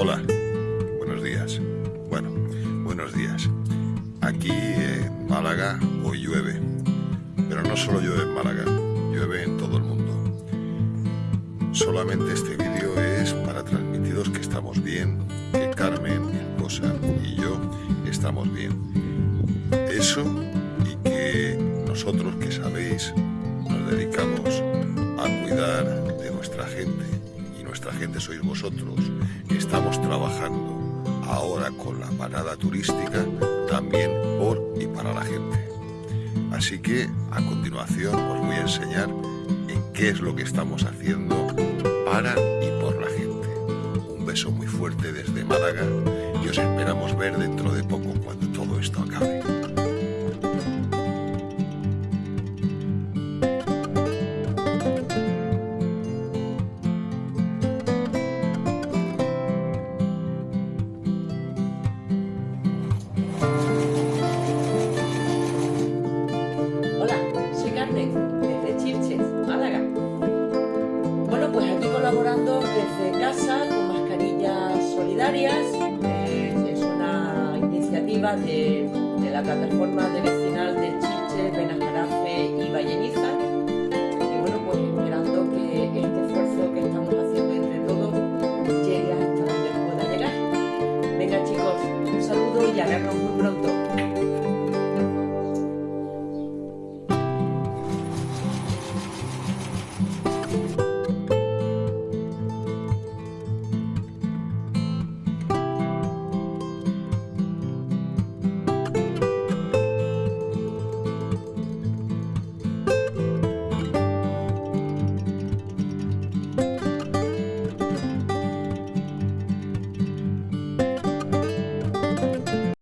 Hola, buenos días. Bueno, buenos días. Aquí en Málaga hoy llueve, pero no solo llueve en Málaga, llueve en todo el mundo. Solamente este vídeo es para transmitiros que estamos bien, que Carmen, mi esposa y yo estamos bien. Eso y que nosotros, que sabéis, nos dedicamos a cuidar de nuestra gente nuestra gente sois vosotros estamos trabajando ahora con la parada turística también por y para la gente. Así que a continuación os voy a enseñar en qué es lo que estamos haciendo para y por la gente. Un beso muy fuerte desde Málaga y os esperamos ver dentro de poco colaborando desde casa con mascarillas solidarias. Es una iniciativa de, de la plataforma de vecinal de Chiche, Benajarafe y Valleniza. Y bueno, pues esperando que este esfuerzo que estamos haciendo entre todos llegue hasta donde pueda llegar. Venga chicos, un saludo y a vernos muy pronto.